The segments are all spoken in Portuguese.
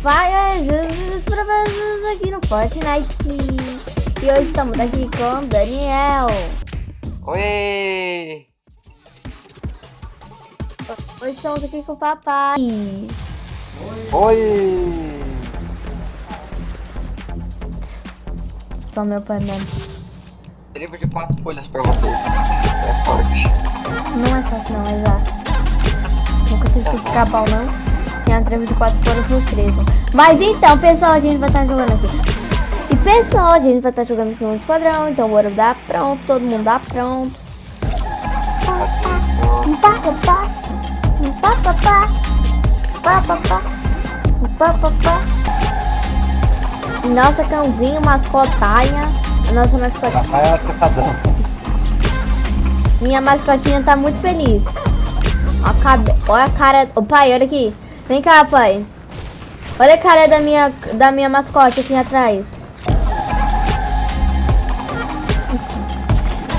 Fire Jesus pra vocês aqui no Fortnite. E hoje estamos aqui com Daniel. Oi! Hoje estamos aqui com o papai. Oi! Só meu pai mesmo. Livro de quatro folhas pra vocês. É forte. Não é fácil não, é já. Nunca fiz que ficar bom não. Tinha trevo de quatro no 13. Mas então, pessoal, a gente vai estar jogando aqui. E pessoal, a gente vai estar jogando aqui no esquadrão. Então bora dar pronto, todo mundo dá pronto. Nossa cãozinho, mascotinha. A nossa mascotinha. É. Minha mascotinha tá muito feliz. Olha a, cabe... olha a cara. Ô pai, olha aqui. Vem cá, pai. Olha a cara da minha, da minha mascote aqui atrás.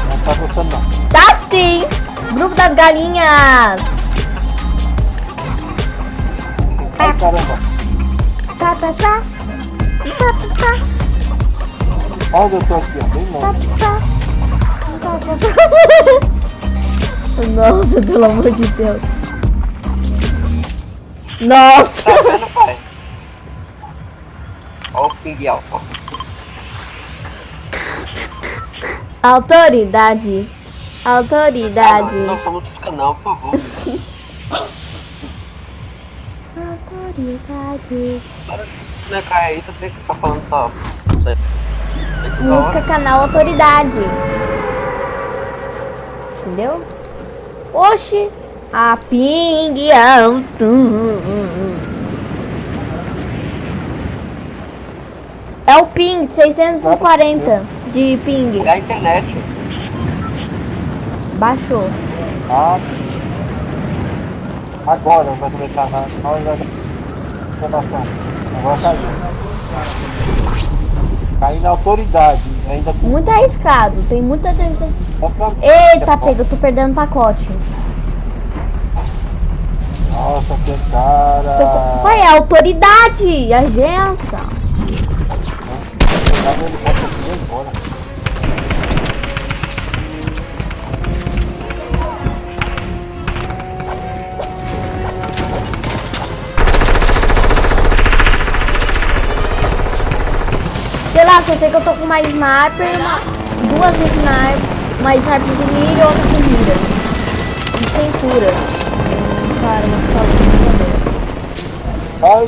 Não tá gostando não. Tá sim! Grupo das galinhas! Ai caramba. Tá, tá, tá. Tá, tá, tá. Olha eu tô aqui, ó. Bem longe. Nossa, pelo amor de Deus. Nossa! Tá vendo, pai? Olha o ping alfa. Autoridade. Ah, Autoridade. não, não somos do canal, por favor. Autoridade. Né, cara, aí tu tem que ficar falando só. Não Música canal Autoridade. Entendeu? Oxi! A ping alto. É o ping, 640 de ping. É a internet. Baixou. Ah. Agora vai começar hora da informação. Agora caiu. Caiu na autoridade. Ainda. Muito arriscado, tem muita gente. Eita, pega, eu tô perdendo pacote. Cara. Qual é autoridade? Agência. Sei lá, só sei que eu tô com uma sniper, uma, duas sniper, uma sniper de mira e outra de mira. E sem cura. Pistola de mira. Ai!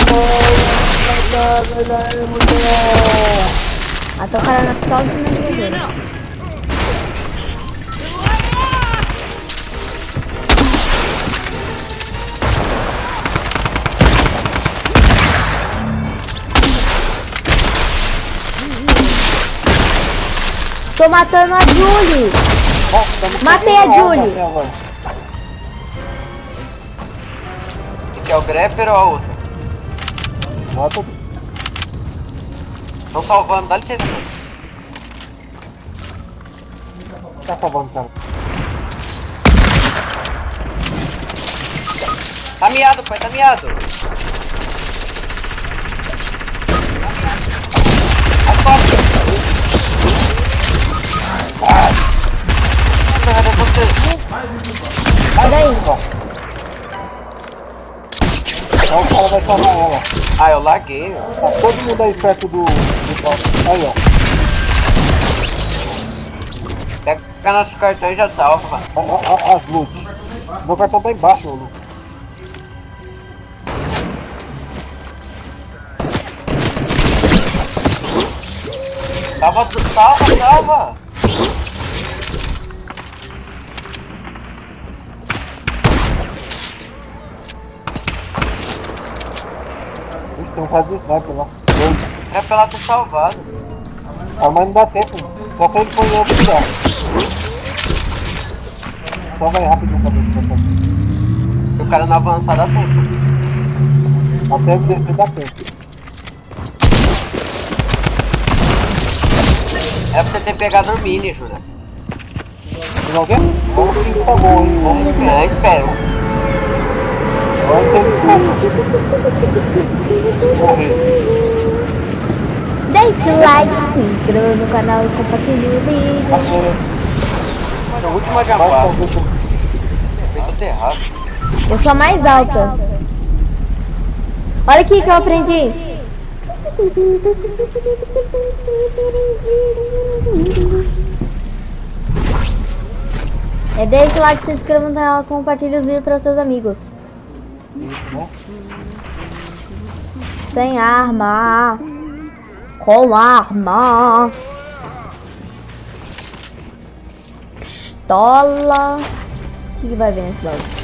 Ai, mulher! Até o cara na pistola de mira. Tô matando a Julie. Matei a na Julie. É o Grepper ou a outra? Mata. Estão salvando, dá licença. Tá salvando, cara. Tá miado, pai, tá miado. As costas. Ai. Merda, é você. Sai daí. Então o cara vai salvar ela. Ah, eu laguei. Tá todo mundo aí perto do. do aí, ó. Pega nosso cartão e já salva. As luzes. Meu cartão tá embaixo, ô Lu. Salva, salva, salva! Tem um caso de sniper lá. É pra ela ter salvado. Ah, mas não dá tempo. Só que ele foi em outro lugar. Só vai rápido pra ver Se o cara não avançar, dá tempo. Até descer dá tempo. É pra você ter pegado o mini, Jura. Não quer? Vamos se tá bom, hein? Vamos ver, espero. Morri. Deixe o like, se inscreva no canal e compartilhe o vídeo. Mano, a última errado. Eu sou a mais alta. Olha aqui que eu aprendi. É deixa o like, se inscreva no canal, compartilhe os vídeos para os seus amigos. Sem arma. Com arma. Pistola. O que, que vai ver nesse bagulho?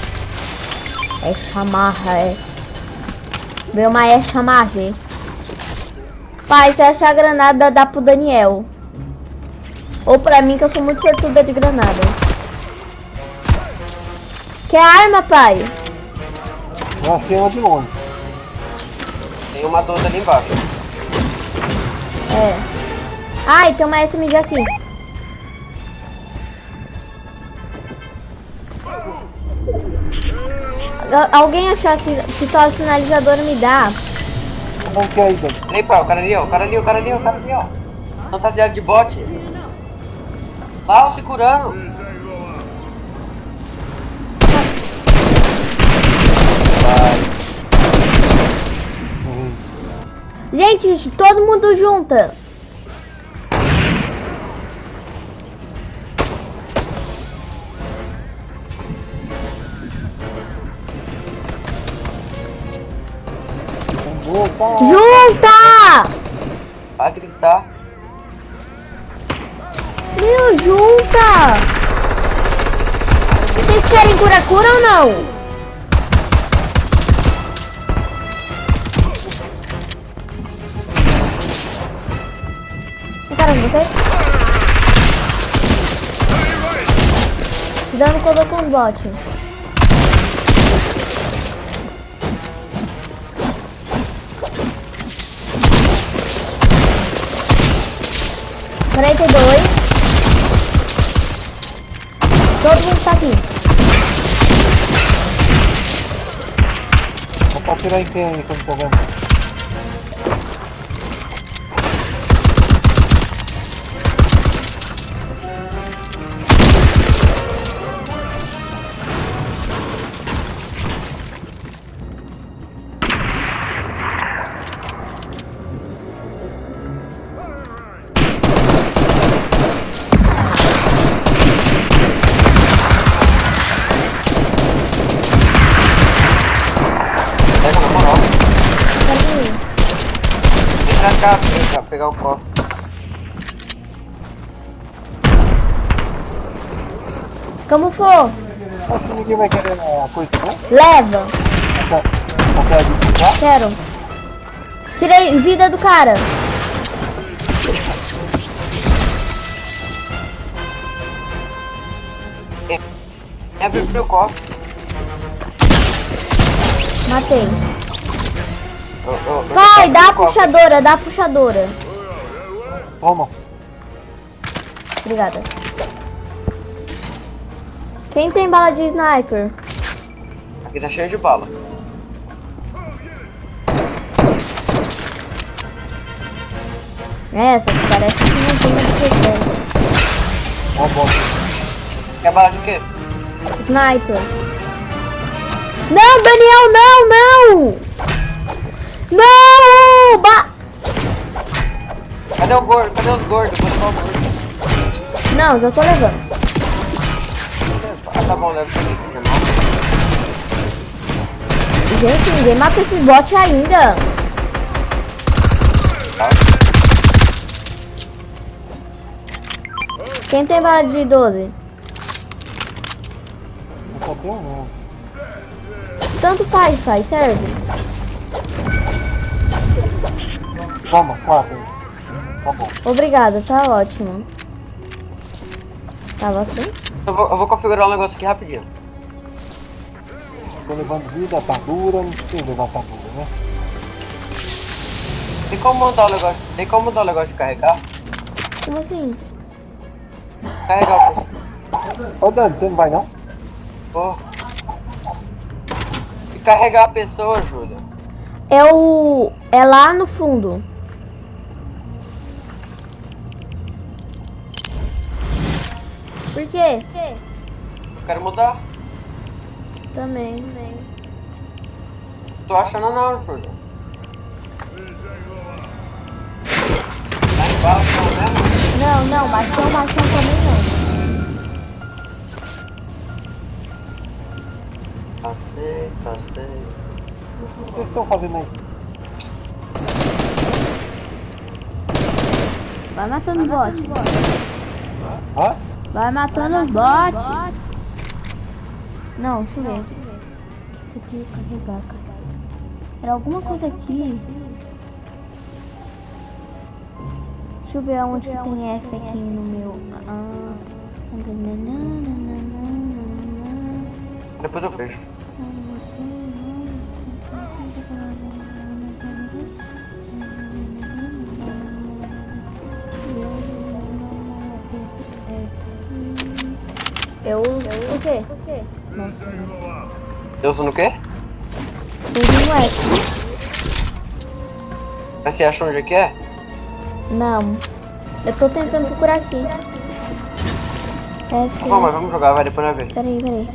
É chamarra, é. Veio uma é chamarra. Pai, se achar a granada, dá pro Daniel. Ou pra mim, que eu sou muito sortuda de granada. Quer arma, pai? Eu achei uma de longe. Tem uma doida ali embaixo. É. Ai, tem uma SMG aqui. Al- Alguém achar que pistola sinalizadora me dá? Como é que é aí, Dani? Peraí, pá, o cara ali, ó. O cara ali, o cara ali, o cara ali, ó. Fantasiado de bote. Lá, se curando. Gente, todo mundo junta. Junta! Vai gritar. Meu, junta! Vocês querem cura-cura ou não? Dando com o bot. Quarenta e dois. Todo mundo tá aqui. Vou tirar em quem aí quando tô Pra cá, vem cá, pegar o copo. Como for, Acho que ninguém vai querer a coisa, né? leva. Essa, essa já. Quero. Tirei vida do cara. É abrir o copo. Matei. Ô, ô, Vai, dá a copo. puxadora, dá a puxadora. Toma. Obrigada. Quem tem bala de sniper? Aqui tá cheio de bala. É, só que parece que não tem mais defesa. Ó, bota. Quer bala de quê? Sniper. Não, Daniel, não, não! Não! Ba Cadê o gordo? Cadê os gordos? Vou levar o gordo. não, já tô levando. Ah, tá bom, leva. Gente, ninguém mata esses bots ainda. Quem tem bala de 12? Eu só tenho um. Tanto faz, faz, serve. Toma, quatro. Tá bom. Obrigada, tá ótimo. Tava assim? Eu vou, eu vou configurar um negócio aqui rapidinho. Tô levando vida, atadura, não precisa levar atadura, né? Tem como mudar o negócio? Tem como mudar o negócio de carregar? Como assim? Carregar o pessoal. Ô Dani, você não vai não? E carregar a pessoa, Júlia. É o. É lá no fundo. Por quê? Eu quero mudar. Também, também. Tô achando não, Júlio. Embaixo, não? Não, não, machão, machão também não. Tá sei, tá. O que estão fazendo aí? Vai matando os bots. Hã? Vai matando os bots. Não, deixa eu ver. Isso aqui, carregar, carregar. Era alguma coisa aqui. Deixa eu ver aonde que tem F aqui no meu. Ah. Depois eu vejo. Eu uso o quê? Nossa, Eu uso no quê? eu uso um F. Mas você acha onde é que é? Não. Eu tô tentando procurar aqui. F. Tá bom, mas vamos jogar, vai, depois nós ver. Peraí, peraí.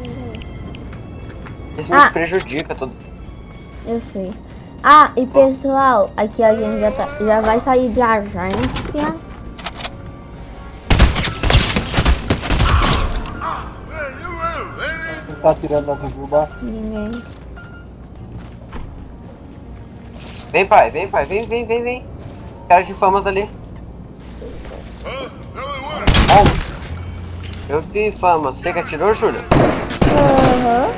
Isso Ah. nos prejudica tudo. Eu sei. Ah, e pessoal, aqui a gente já, tá, já vai sair de agência. Tá atirando na Jujuba? Ninguém. Vem, pai, vem, pai, vem, vem, vem, vem. Cara de famas ali. Eu vi fama. Você que atirou, Júlio? Aham.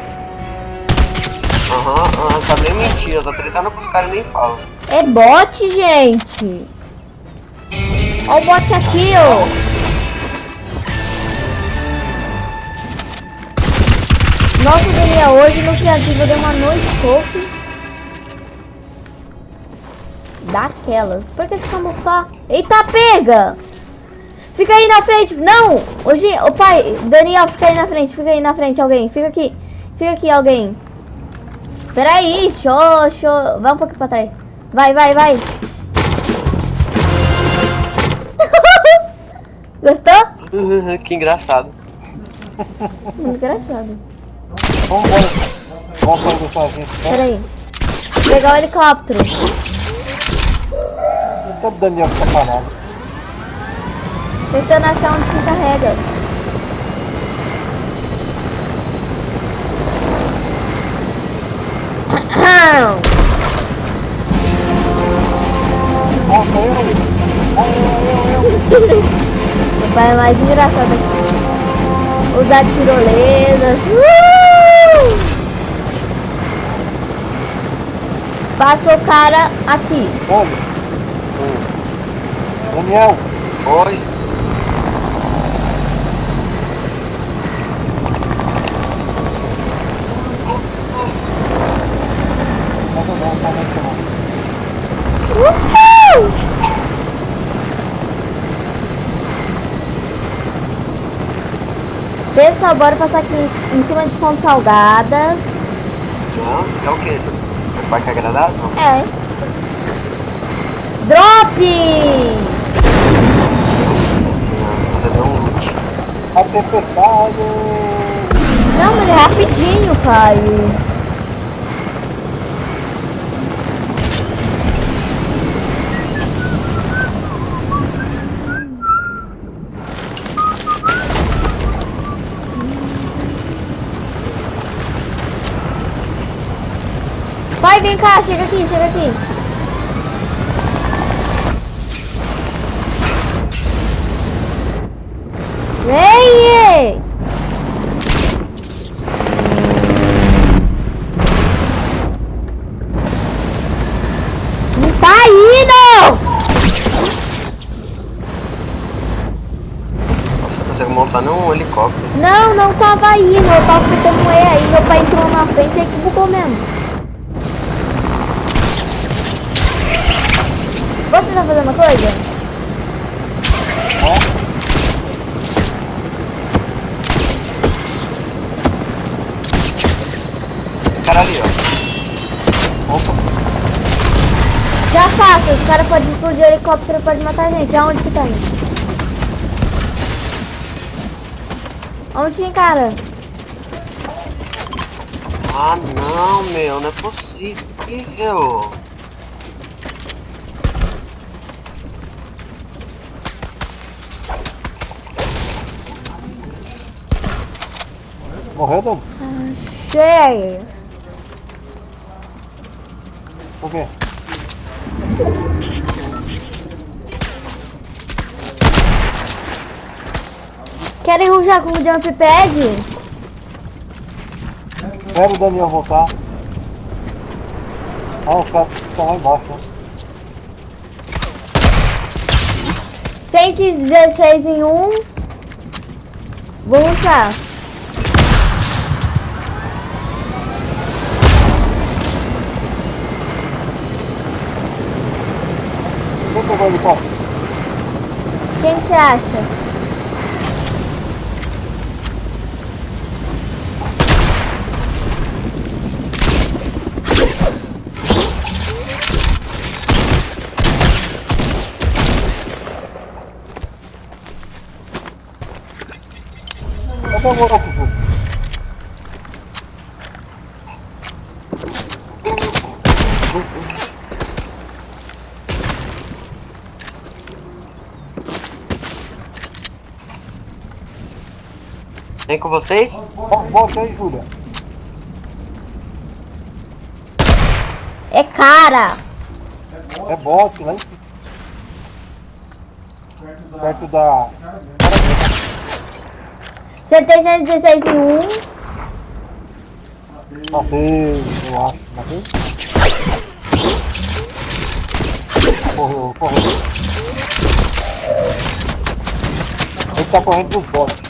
Aham, aham, tá nem mentira. Tá tretando com os caras e nem falam. É bot, gente. Olha o bot aqui, ó. Nossa, Daniel, hoje no criativo eu dei uma noite scope. Daquelas. Por que ficamos só? Eita, pega! Fica aí na frente. Não! Hoje, o pai, Daniel, fica aí na frente. Fica aí na frente, alguém. Fica aqui. Fica aqui, alguém. Peraí, show, show. Vai um pouquinho pra trás. Vai, vai, vai. Gostou? que engraçado. Muito engraçado. Vamos embora. Vamos dessa gente, né? Peraí. Pegar o helicóptero. Então o Daniel fica parado. Tentando achar onde se carrega. Meu pai é mais engraçado aqui. Usar tirolesas. Uh! Passa o cara aqui. Ô, Daniel, Oi. Pessoal, bora passar aqui em cima de fontes salgadas. Não, é o que, parque agradável? É. Drop! Você deu um loot. A tempestade. Não, mas é rapidinho, Caio. Vai, vem cá, chega aqui, chega aqui. Vem! Não tá indo! Você consegue montar num helicóptero. Não, não tava indo, eu tava apertando E aí, meu pai entrou na frente e aí que bugou mesmo. Você tá fazendo uma coisa? Cara ali, ó. Já faço, os caras podem explodir o helicóptero, pode matar a gente. Aonde que tem? Onde tem cara? Ah não, meu, não é possível. Morreu, Dani? Cheio. Por quê? Querem rujar com o jump pad? Espera o Daniel voltar. Ah, os caras estão lá embaixo, né? 116 em um. Vou ruxar. Quem pegou o helicóptero? Quem você acha? Cadê o outro, Ju? Vem com vocês? Vo- Volte aí, Júlia. É cara. É lá em cima. Perto da... Acertei 116 em um. Matei, eu acho. Matei? Correu, correu. Ele tá correndo dos botes.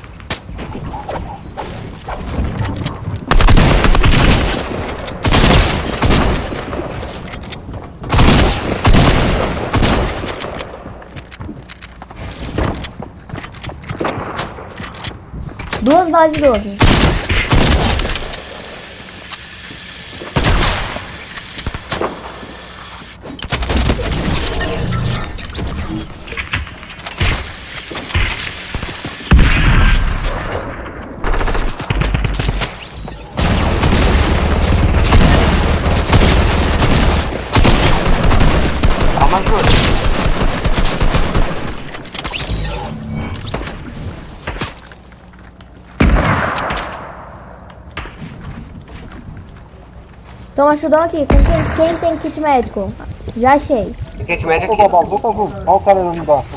Balas de 12. Toma chudão aqui. Quem tem, quem tem kit médico? Já achei. Kit médio Pegou a aqui. bazuca, Ju. Olha o cara ali embaixo.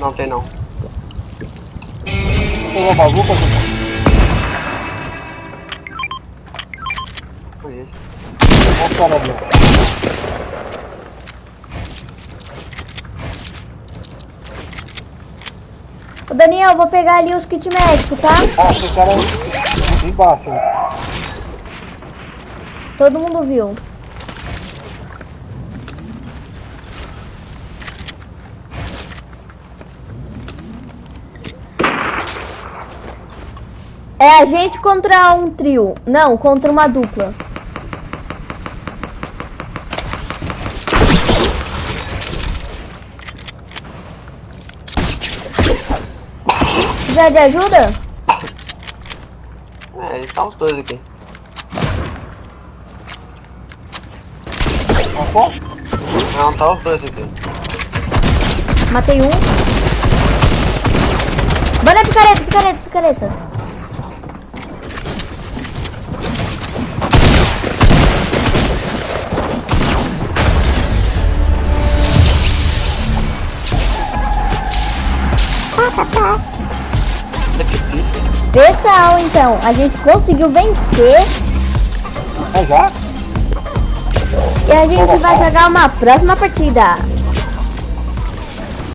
Não tem não. Pegou a bazuca, Ju. Foi isso. Olha o cara ali. Ô Daniel, vou pegar ali os kit médicos, tá? Ah, esse cara aí embaixo. Todo mundo viu. É a gente contra um trio. Não, contra uma dupla. Precisa de ajuda? É, eles estão os dois aqui. Passou? Não, tá os dois aqui. Matei um. Bora picareta, picareta, picareta. Pessoal, então, a gente conseguiu vencer É já? E a gente vai jogar uma próxima partida.